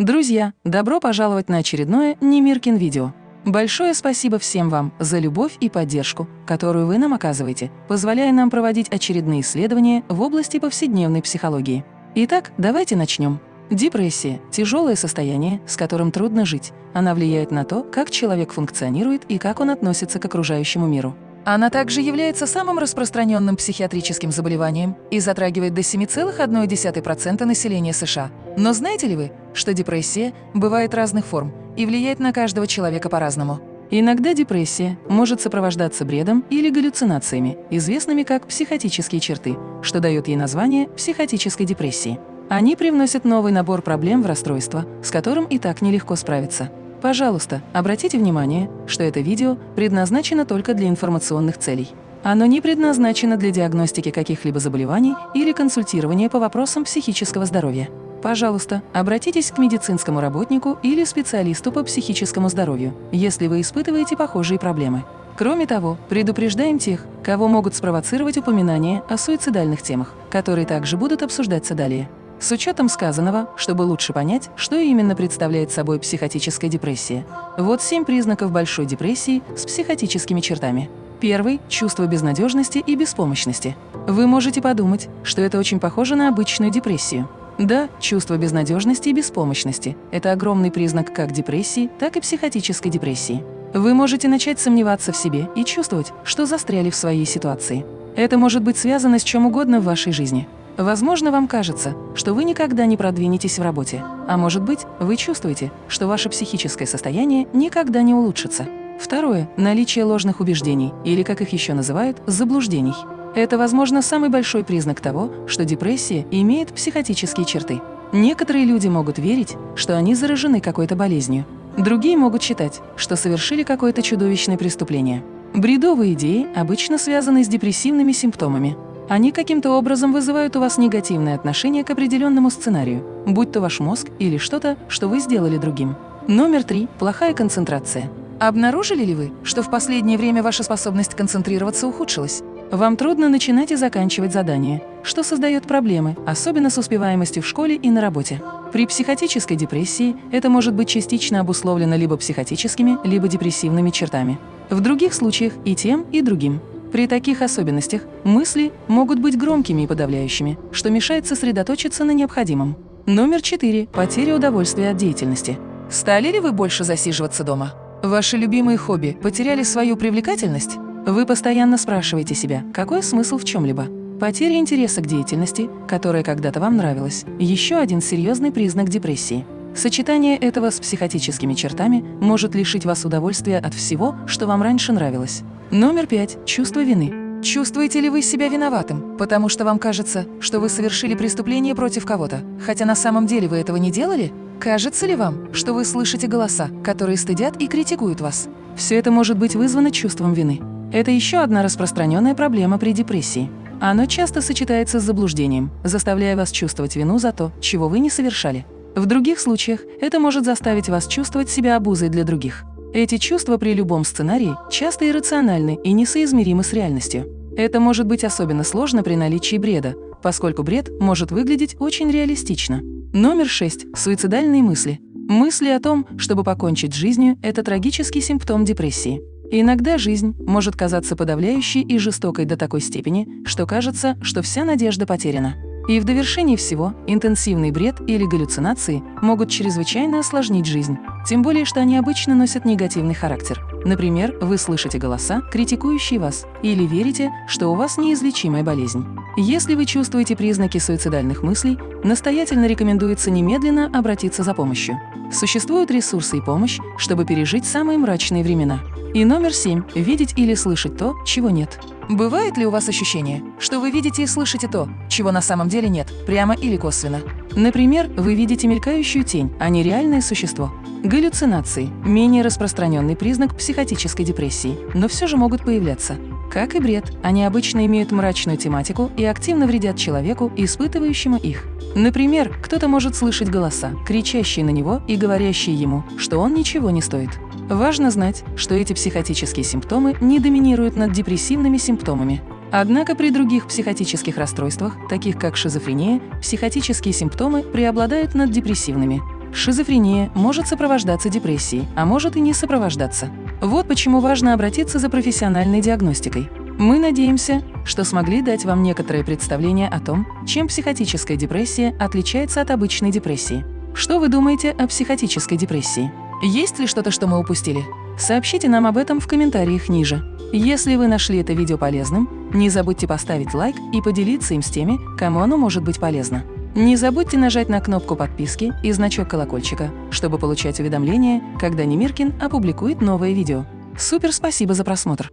Друзья, добро пожаловать на очередное Немиркин видео. Большое спасибо всем вам за любовь и поддержку, которую вы нам оказываете, позволяя нам проводить очередные исследования в области повседневной психологии. Итак, давайте начнем. Депрессия – тяжелое состояние, с которым трудно жить. Она влияет на то, как человек функционирует и как он относится к окружающему миру. Она также является самым распространенным психиатрическим заболеванием и затрагивает до 7,1% населения США. Но знаете ли вы, что депрессия бывает разных форм и влияет на каждого человека по-разному? Иногда депрессия может сопровождаться бредом или галлюцинациями, известными как психотические черты, что дает ей название психотической депрессии. Они привносят новый набор проблем в расстройство, с которым и так нелегко справиться. Пожалуйста, обратите внимание, что это видео предназначено только для информационных целей. Оно не предназначено для диагностики каких-либо заболеваний или консультирования по вопросам психического здоровья. Пожалуйста, обратитесь к медицинскому работнику или специалисту по психическому здоровью, если вы испытываете похожие проблемы. Кроме того, предупреждаем тех, кого могут спровоцировать упоминания о суицидальных темах, которые также будут обсуждаться далее. С учетом сказанного, чтобы лучше понять, что именно представляет собой психотическая депрессия. Вот семь признаков большой депрессии с психотическими чертами. Первый – чувство безнадежности и беспомощности. Вы можете подумать, что это очень похоже на обычную депрессию. Да, чувство безнадежности и беспомощности – это огромный признак как депрессии, так и психотической депрессии. Вы можете начать сомневаться в себе и чувствовать, что застряли в своей ситуации. Это может быть связано с чем угодно в вашей жизни – Возможно, вам кажется, что вы никогда не продвинетесь в работе, а может быть, вы чувствуете, что ваше психическое состояние никогда не улучшится. Второе – наличие ложных убеждений, или, как их еще называют, заблуждений. Это, возможно, самый большой признак того, что депрессия имеет психотические черты. Некоторые люди могут верить, что они заражены какой-то болезнью. Другие могут считать, что совершили какое-то чудовищное преступление. Бредовые идеи обычно связаны с депрессивными симптомами, они каким-то образом вызывают у вас негативное отношение к определенному сценарию, будь то ваш мозг или что-то, что вы сделали другим. Номер три – плохая концентрация. Обнаружили ли вы, что в последнее время ваша способность концентрироваться ухудшилась? Вам трудно начинать и заканчивать задания, что создает проблемы, особенно с успеваемостью в школе и на работе. При психотической депрессии это может быть частично обусловлено либо психотическими, либо депрессивными чертами. В других случаях и тем, и другим. При таких особенностях мысли могут быть громкими и подавляющими, что мешает сосредоточиться на необходимом. Номер 4. Потеря удовольствия от деятельности. Стали ли вы больше засиживаться дома? Ваши любимые хобби потеряли свою привлекательность? Вы постоянно спрашиваете себя, какой смысл в чем-либо? Потеря интереса к деятельности, которая когда-то вам нравилась, еще один серьезный признак депрессии. Сочетание этого с психотическими чертами может лишить вас удовольствия от всего, что вам раньше нравилось. Номер пять. Чувство вины. Чувствуете ли вы себя виноватым, потому что вам кажется, что вы совершили преступление против кого-то, хотя на самом деле вы этого не делали? Кажется ли вам, что вы слышите голоса, которые стыдят и критикуют вас? Все это может быть вызвано чувством вины. Это еще одна распространенная проблема при депрессии. Оно часто сочетается с заблуждением, заставляя вас чувствовать вину за то, чего вы не совершали. В других случаях это может заставить вас чувствовать себя обузой для других. Эти чувства при любом сценарии часто иррациональны и несоизмеримы с реальностью. Это может быть особенно сложно при наличии бреда, поскольку бред может выглядеть очень реалистично. Номер 6. Суицидальные мысли. Мысли о том, чтобы покончить с жизнью – это трагический симптом депрессии. Иногда жизнь может казаться подавляющей и жестокой до такой степени, что кажется, что вся надежда потеряна. И в довершении всего интенсивный бред или галлюцинации могут чрезвычайно осложнить жизнь, тем более, что они обычно носят негативный характер. Например, вы слышите голоса, критикующие вас, или верите, что у вас неизлечимая болезнь. Если вы чувствуете признаки суицидальных мыслей, настоятельно рекомендуется немедленно обратиться за помощью. Существуют ресурсы и помощь, чтобы пережить самые мрачные времена. И номер семь – видеть или слышать то, чего нет. Бывает ли у вас ощущение, что вы видите и слышите то, чего на самом деле нет, прямо или косвенно? Например, вы видите мелькающую тень, а не реальное существо. Галлюцинации – менее распространенный признак психотической депрессии, но все же могут появляться. Как и бред, они обычно имеют мрачную тематику и активно вредят человеку, испытывающему их. Например, кто-то может слышать голоса, кричащие на него и говорящие ему, что он ничего не стоит. Важно знать, что эти психотические симптомы не доминируют над депрессивными симптомами. Однако при других психотических расстройствах, таких как шизофрения, психотические симптомы преобладают над депрессивными. Шизофрения может сопровождаться депрессией, а может и не сопровождаться. Вот почему важно обратиться за профессиональной диагностикой. Мы надеемся, что смогли дать вам некоторое представление о том, чем психотическая депрессия отличается от обычной депрессии. Что вы думаете о психотической депрессии? Есть ли что-то, что мы упустили? Сообщите нам об этом в комментариях ниже. Если вы нашли это видео полезным, не забудьте поставить лайк и поделиться им с теми, кому оно может быть полезно. Не забудьте нажать на кнопку подписки и значок колокольчика, чтобы получать уведомления, когда Немиркин опубликует новое видео. Супер спасибо за просмотр!